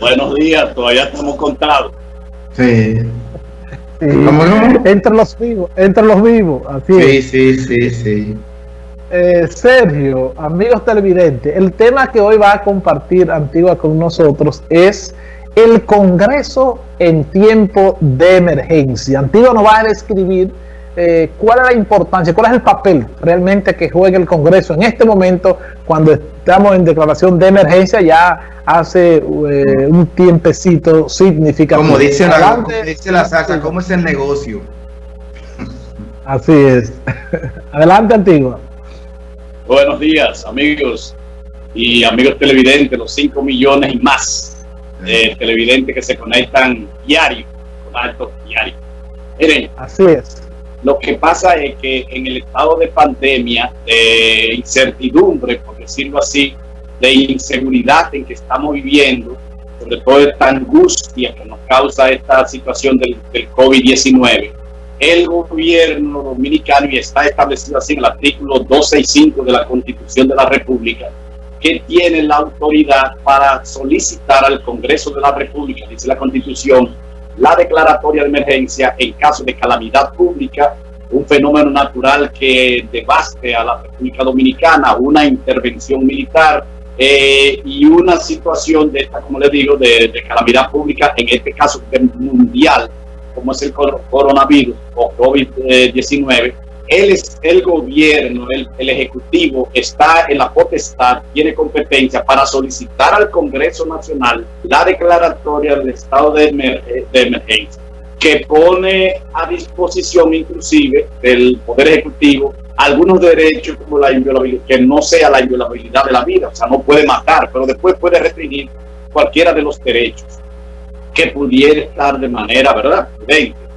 Buenos días, todavía estamos contados. Sí. Entre los vivos, entre los vivos, así sí, Sí, sí, sí. Eh, Sergio, amigos televidentes, el tema que hoy va a compartir Antigua con nosotros es el Congreso en tiempo de emergencia. Antigua nos va a describir eh, cuál es la importancia, cuál es el papel realmente que juega el Congreso en este momento cuando estamos en declaración de emergencia ya hace eh, un tiempecito significativo. Como dice, la, dice la Saca, ¿cómo es el negocio? Así es. Adelante, Antigua. Buenos días, amigos y amigos televidentes, los 5 millones y más de televidentes que se conectan diario, con alto diario. Miren, así es lo que pasa es que en el estado de pandemia, de incertidumbre, por decirlo así, de inseguridad en que estamos viviendo, sobre todo esta angustia que nos causa esta situación del, COVID-19, el gobierno dominicano, y está establecido así en el artículo 265 de la Constitución de la República, que tiene la autoridad para solicitar al Congreso de la República, dice la Constitución, la declaratoria de emergencia en caso de calamidad pública, un fenómeno natural que devaste a la República Dominicana, una intervención militar eh, y una situación de esta, como le digo, de, calamidad pública, en este caso mundial, como es el coronavirus o COVID-19, él es el gobierno, el, Ejecutivo está en la potestad, tiene competencia para solicitar al Congreso Nacional la declaratoria del estado de, de emergencia, que pone a disposición inclusive del Poder Ejecutivo algunos derechos como la inviolabilidad, que no sea la inviolabilidad de la vida, o sea, no puede matar, pero después puede restringir cualquiera de los derechos que pudiera estar de manera, ¿verdad?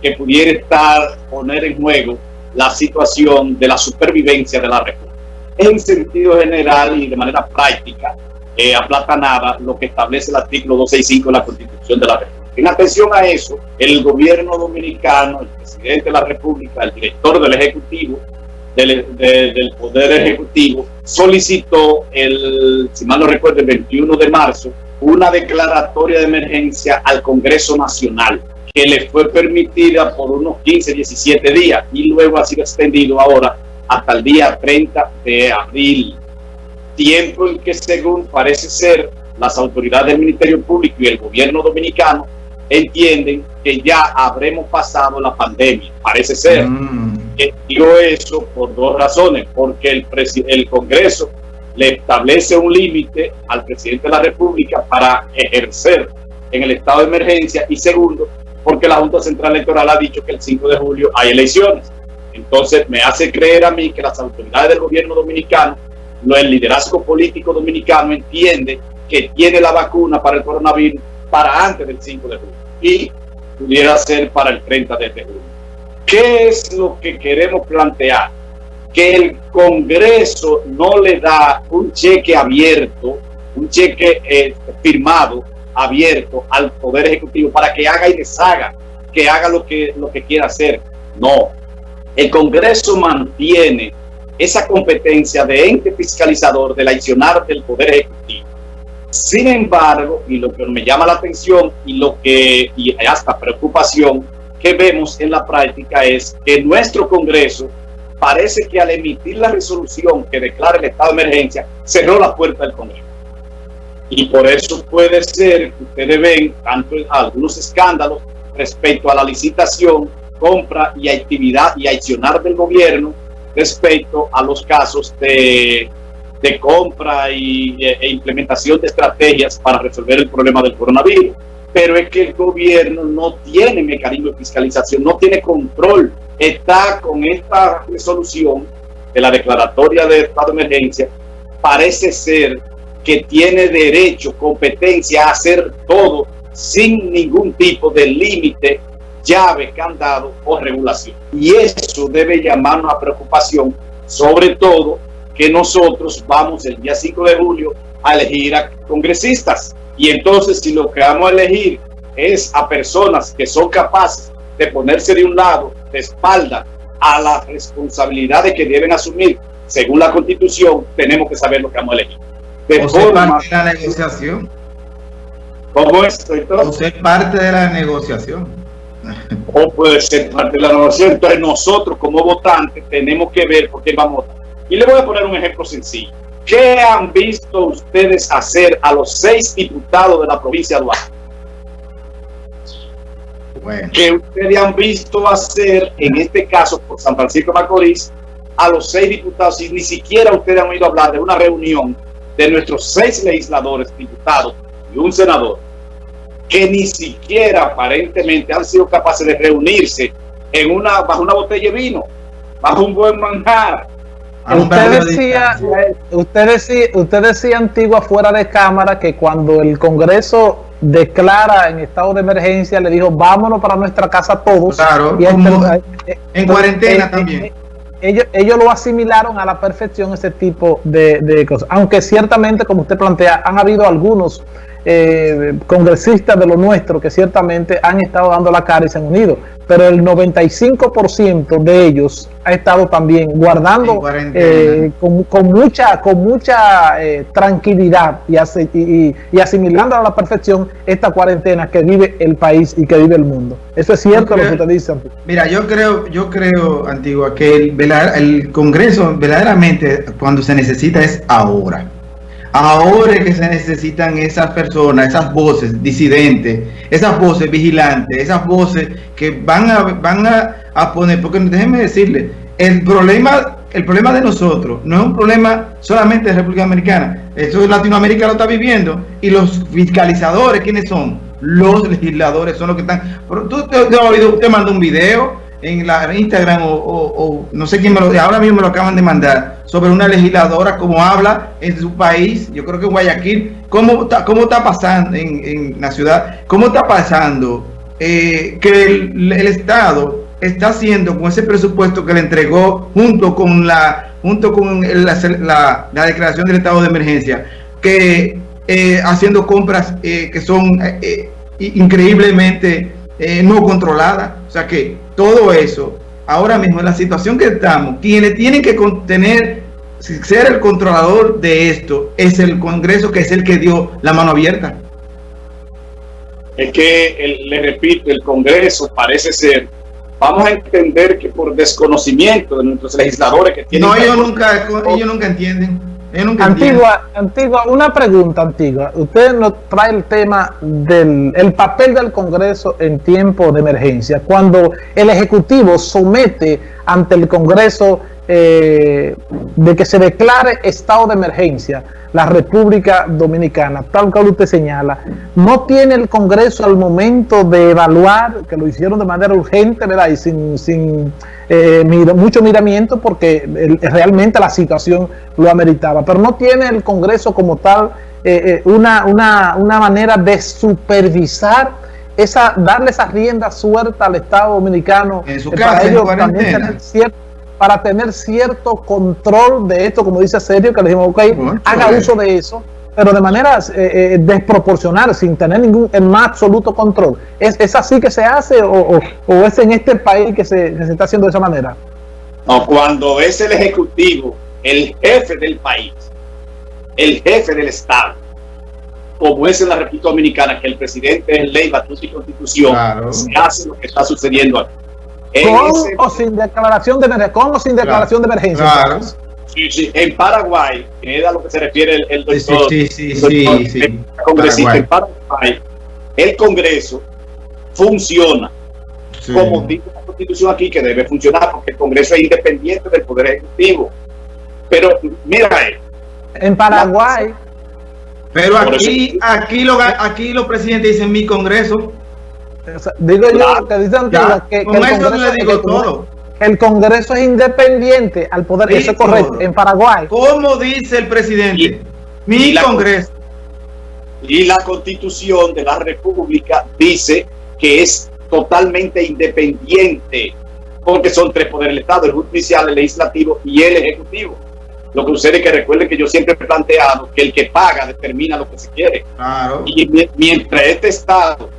Que pudiera estar, poner en juego la situación de la supervivencia de la República. En sentido general y de manera práctica, eh, aplatanada lo que establece el artículo 265 de la Constitución de la República. En atención a eso, el gobierno dominicano, el presidente de la República, el director del Ejecutivo, del, del Poder Ejecutivo, solicitó, el, si mal no recuerdo, el 21 de marzo, una declaratoria de emergencia al Congreso Nacional que le fue permitida por unos 15, 17 días y luego ha sido extendido ahora hasta el día 30 de abril. Tiempo en que según parece ser las autoridades del Ministerio Público y el gobierno dominicano entienden que ya habremos pasado la pandemia. Parece ser. Mm. Digo eso por dos razones. Porque el, el Congreso le establece un límite al presidente de la República para ejercer en el estado de emergencia y segundo, porque la Junta Central Electoral ha dicho que el 5 de julio hay elecciones. Entonces me hace creer a mí que las autoridades del gobierno dominicano, el liderazgo político dominicano entiende que tiene la vacuna para el coronavirus para antes del 5 de julio y pudiera ser para el 30 de julio. ¿Qué es lo que queremos plantear? Que el Congreso no le da un cheque abierto, un cheque eh, firmado abierto al Poder Ejecutivo para que haga y deshaga, que haga lo que, lo que quiera hacer. No. El Congreso mantiene esa competencia de ente fiscalizador del accionar del Poder Ejecutivo. Sin embargo, y lo que me llama la atención y lo que, y hasta preocupación que vemos en la práctica es que nuestro Congreso parece que al emitir la resolución que declara el estado de emergencia, cerró la puerta del Congreso. Y por eso puede ser que ustedes ven tanto algunos escándalos respecto a la licitación, compra y actividad y accionar del gobierno respecto a los casos de, de compra y, e implementación de estrategias para resolver el problema del coronavirus. Pero es que el gobierno no tiene mecanismo de fiscalización, no tiene control. Está con esta resolución de la declaratoria de estado de emergencia, parece ser que tiene derecho, competencia a hacer todo sin ningún tipo de límite, llave, candado o regulación. Y eso debe llamarnos a preocupación, sobre todo que nosotros vamos el día 5 de julio a elegir a congresistas. Y entonces si lo que vamos a elegir es a personas que son capaces de ponerse de un lado, de espalda, a las responsabilidades que deben asumir según la constitución, tenemos que saber lo que vamos a elegir de forma, la negociación. ¿Cómo es? Entonces, o ser parte de la negociación. O puede ser parte de la negociación. Entonces nosotros como votantes tenemos que ver por qué vamos a votar. Y le voy a poner un ejemplo sencillo. ¿Qué han visto ustedes hacer a los seis diputados de la provincia de Duarte? Bueno. ¿Qué ustedes han visto hacer, en este caso, por San Francisco de Macorís, a los seis diputados? Y ni siquiera ustedes han oído hablar de una reunión de nuestros seis legisladores, diputados y un senador, que ni siquiera aparentemente han sido capaces de reunirse en una, bajo una botella de vino, bajo un buen manjar, Usted decía, usted decía, usted decía antigua fuera de cámara que cuando el Congreso declara en estado de emergencia le dijo vámonos para nuestra casa todos. Claro, y eh, en cuarentena eh, también. Ellos, ellos lo asimilaron a la perfección ese tipo de, de cosas. Aunque ciertamente, como usted plantea, han habido algunos eh, congresistas de lo nuestro que ciertamente han estado dando la cara y se han unido, pero el 95% de ellos ha estado también guardando eh, con, mucha con mucha eh, tranquilidad y, y, asimilando a la perfección esta cuarentena que vive el país y que vive el mundo. Eso es cierto lo que usted dice. Mira, yo creo, yo creo, Antigua, que el, el Congreso verdaderamente cuando se necesita es ahora Ahora que se necesitan esas personas, esas voces disidentes, esas voces vigilantes, esas voces que van a, van a, poner, porque déjenme decirle, el problema, el problema de nosotros no es un problema solamente de República Americana, eso Latinoamérica lo está viviendo y los fiscalizadores, ¿quiénes son? Los legisladores son los que están. Tú te, usted mandó un video en la Instagram o, no sé quién me lo ahora mismo me lo acaban de mandar sobre una legisladora como habla en su país, yo creo que en Guayaquil, cómo está, cómo está pasando en, la ciudad, cómo está pasando eh, que el, Estado está haciendo con ese presupuesto que le entregó junto con la junto con la, la, declaración del estado de emergencia, que eh, haciendo compras eh, que son increíblemente no controladas, o sea que todo eso, ahora mismo en la situación que estamos, quienes tienen que contener, ser el controlador de esto, es el Congreso que es el que dio la mano abierta. Es que, le repito, el Congreso parece ser vamos a entender que por desconocimiento de nuestros legisladores que tienen... No, ellos nunca, ellos nunca entienden. Antigua, antigua, una pregunta antigua. Usted nos trae el tema del el papel del Congreso en tiempo de emergencia. Cuando el Ejecutivo somete ante el Congreso eh, de que se declare estado de emergencia la República Dominicana, tal cual usted señala, no tiene el Congreso al momento de evaluar, que lo hicieron de manera urgente, ¿verdad? Y sin, sin eh, mucho miramiento porque realmente la situación lo ameritaba, pero no tiene el Congreso como tal eh, eh, una, una, una manera de supervisar esa, darle esa rienda suelta al Estado Dominicano en su para para tener cierto control de esto, como dice Sergio, que le dijimos, ok, haga uso de eso, pero de manera eh, eh, desproporcional, sin tener ningún el más absoluto control. ¿Es, así que se hace o, es en este país que se, está haciendo de esa manera? No, cuando es el Ejecutivo, el jefe del país, el jefe del Estado, como es en la República Dominicana, que el presidente es ley, batuta y constitución, se hace lo que está sucediendo aquí. ¿Con o sin declaración de emergencia? ¿Con o sin declaración de emergencia? Claro. Sí, sí. En Paraguay, que es a lo que se refiere el, doctor, sí, sí, sí, el congresista, en Paraguay, el Congreso funciona como dice la Constitución aquí, que debe funcionar porque el Congreso es independiente del Poder Ejecutivo. Pero mira, en Paraguay. Pero aquí, aquí, lo, aquí los presidentes dicen mi Congreso digo yo que dicen que, el Congreso, es independiente al poder, eso es correcto, en Paraguay. ¿Cómo dice el presidente? Mi Congreso. Y la constitución de la República dice que es totalmente independiente, porque son tres poderes del Estado, el judicial, el legislativo y el ejecutivo. Lo que sucede es que recuerden que yo siempre he planteado que el que paga determina lo que se quiere. Y mientras este Estado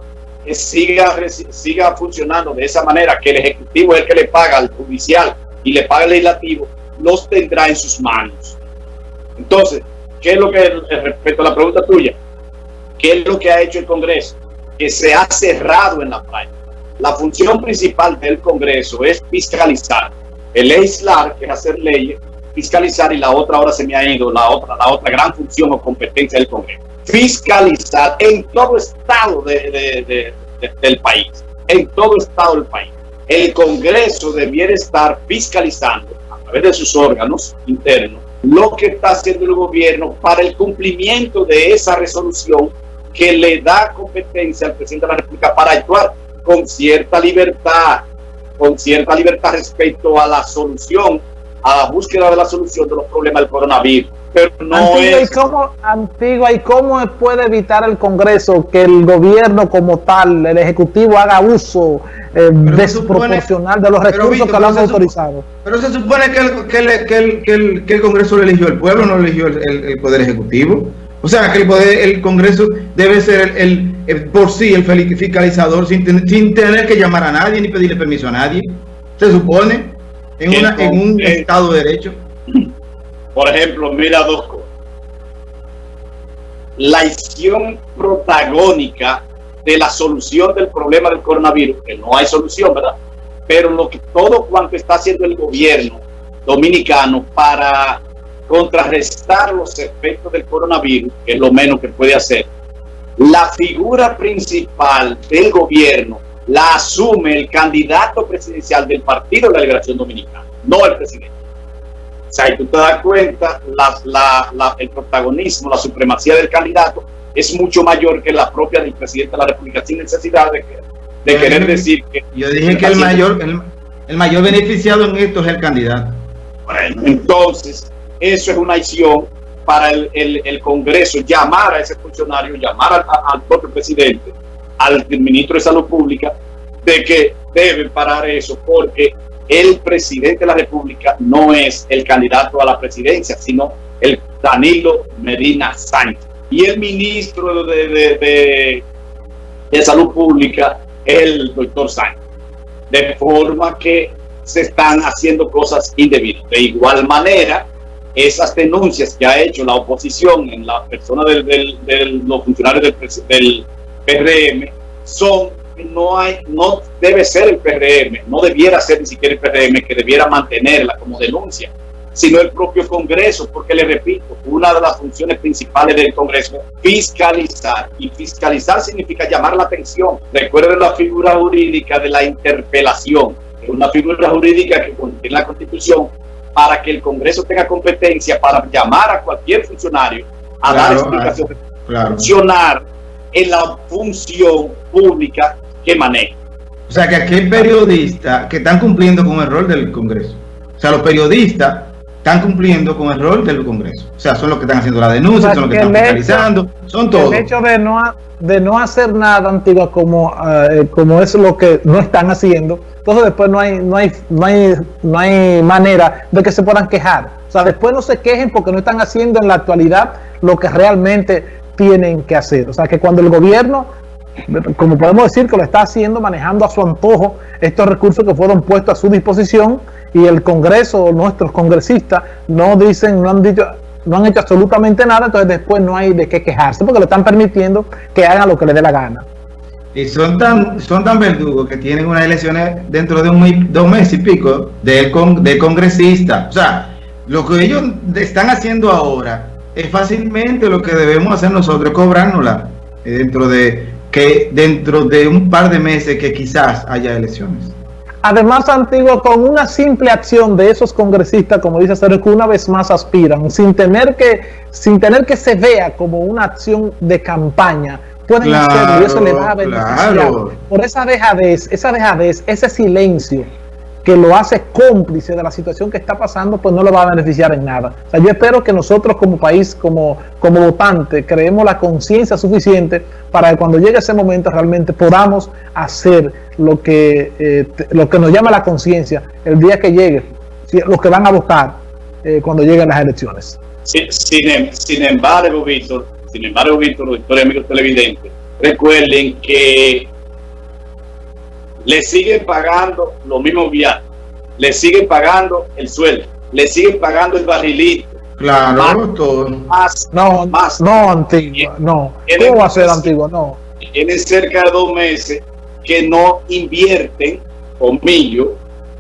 siga, siga funcionando de esa manera, que el Ejecutivo es el que le paga al judicial y le paga al legislativo, los tendrá en sus manos. Entonces, ¿qué es lo que respecto a la pregunta tuya? ¿Qué es lo que ha hecho el Congreso? Que se ha cerrado en la práctica. La función principal del Congreso es fiscalizar. El legislar, que es hacer leyes, fiscalizar y la otra ahora se me ha ido, la otra, la otra gran función o competencia del Congreso. Fiscalizar en todo estado de, del país, en todo estado del país. El Congreso debiera estar fiscalizando a través de sus órganos internos lo que está haciendo el gobierno para el cumplimiento de esa resolución que le da competencia al presidente de la República para actuar con cierta libertad, con cierta libertad respecto a la solución, a la búsqueda de la solución de los problemas del coronavirus. Pero no Antigua, ¿y cómo, Antigua, ¿y cómo puede evitar el Congreso que el gobierno como tal, el Ejecutivo, haga uso eh, desproporcional de los recursos que lo han autorizado? Pero se supone que el, que, el, que, el, que, el, que el Congreso lo eligió el pueblo, no lo eligió el, Poder Ejecutivo. O sea, que el, poder, el Congreso debe ser el, por sí el fiscalizador sin, sin tener que llamar a nadie ni pedirle permiso a nadie. Se supone en, una, en un Estado de Derecho. Por ejemplo, mira dos cosas. La acción protagónica de la solución del problema del coronavirus, que no hay solución, ¿verdad? Pero lo que todo cuanto está haciendo el gobierno dominicano para contrarrestar los efectos del coronavirus, que es lo menos que puede hacer, la figura principal del gobierno la asume el candidato presidencial del Partido de la Liberación Dominicana, no el presidente. O sea, y tú te das cuenta, el protagonismo, la supremacía del candidato es mucho mayor que la propia del presidente de la República, sin necesidad de, querer decir que... Yo dije que el mayor, el, mayor beneficiado en esto es el candidato. Bueno, entonces, eso es una acción para el, Congreso, llamar a ese funcionario, llamar al propio presidente, al ministro de Salud Pública, de que debe parar eso, porque el presidente de la República no es el candidato a la presidencia, sino el Danilo Medina Sánchez. Y el ministro de, de, Salud Pública, el doctor Sánchez. De forma que se están haciendo cosas indebidas. De igual manera, esas denuncias que ha hecho la oposición en la persona de los funcionarios del, del PRM son no hay, no debe ser el PRM, no debiera ser ni siquiera el PRM que debiera mantenerla como denuncia, sino el propio Congreso, porque le repito, una de las funciones principales del Congreso es fiscalizar, y fiscalizar significa llamar la atención. Recuerden la figura jurídica de la interpelación, es una figura jurídica que contiene la Constitución para que el Congreso tenga competencia para llamar a cualquier funcionario a dar explicación, funcionar en la función pública que maneja. O sea, que aquí hay periodistas que están cumpliendo con el rol del Congreso. O sea, los periodistas están cumpliendo con el rol del Congreso. O sea, son los que están haciendo la denuncia, son los que, están fiscalizando, son todos. El hecho de no, de no hacer nada, Antigua, como, eh, como es lo que no están haciendo, entonces después no hay, no, hay, no, hay, no hay manera de que se puedan quejar. O sea, después no se quejen porque no están haciendo en la actualidad lo que realmente tienen que hacer. O sea, que cuando el gobierno como podemos decir que lo está haciendo manejando a su antojo estos recursos que fueron puestos a su disposición y el Congreso, nuestros congresistas no dicen, no han dicho, no han hecho absolutamente nada, entonces después no hay de qué quejarse porque le están permitiendo que hagan lo que le dé la gana. Y son tan, son tan verdugos que tienen unas elecciones dentro de un dos meses y pico de, de congresistas. O sea, lo que ellos están haciendo ahora es fácilmente lo que debemos hacer nosotros, cobrárnosla dentro de que dentro de un par de meses que quizás haya elecciones. Además, Antiguo, con una simple acción de esos congresistas, como dice Sergio, que una vez más aspiran, sin tener que, sin tener que se vea como una acción de campaña, pueden hacerlo y eso le va a beneficiar. Por esa dejadez, esa dejadez, ese silencio que lo hace cómplice de la situación que está pasando, pues no lo va a beneficiar en nada. O sea, yo espero que nosotros como país, como, como votante, creemos la conciencia suficiente para que cuando llegue ese momento realmente podamos hacer lo que, eh, lo que nos llama la conciencia el día que llegue, los que van a votar eh, cuando lleguen las elecciones. Sin, sin embargo, Víctor, sin embargo, Víctor, doctor y amigos televidentes, recuerden que le siguen pagando los mismos viajes, le siguen pagando el sueldo, le siguen pagando el barrilito, Claro, todo. Más, No, más. no, Antigua, no. Tienen ¿Cómo va a ser Antigua? No. tienen cerca de dos meses que no invierten, comillo,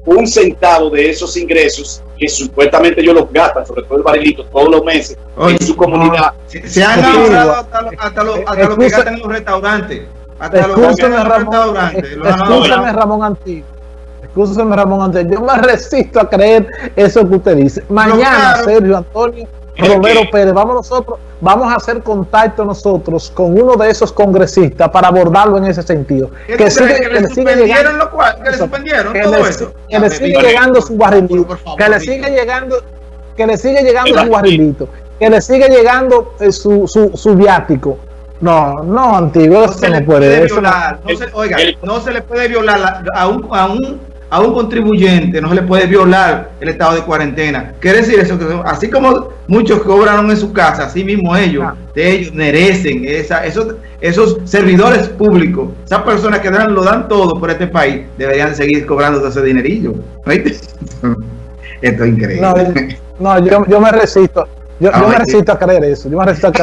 un centavo de esos ingresos que supuestamente ellos los gastan, sobre todo el barilito, todos los meses Oye, en su comunidad. Se, se han ahorrado hasta, lo- hasta, lo, hasta lo que gastan en los restaurantes. Que los Ramón. ahorrado. Ramón Antigua. Escúchame, Ramón Antigua. Yo me resisto a creer eso que usted dice. Mañana, claro. Sergio Antonio Romero que- Pérez, vamos nosotros, vamos a hacer contacto nosotros con uno de esos congresistas para abordarlo en ese sentido. ¿Qué Que, sigue, que que le le sigue suspendieron llegando, lo cual, que le suspendieron que todo le, eso. que le sigue llegando su barrilito, por favor, que le sigue llegando, que le sigue llegando su barrilito, que le sigue llegando eh, su, su, su viático. No, no, antiguo, no se le puede puede. eso no- violar, no se- oiga, el- no se le puede violar la- a, un, a, un, a un contribuyente, no se le puede violar el estado de cuarentena. Quiere decir eso, que así como muchos cobraron en su casa, así mismo ellos, Ah. de ellos merecen esa, esos, esos servidores públicos, esas personas que dan, lo dan todo por este país, deberían seguir cobrando ese dinerillo. ¿Oíste? Esto es increíble. No, no yo, yo me resisto. Yo, yo Ay, me resisto a creer eso. Yo me resisto a creer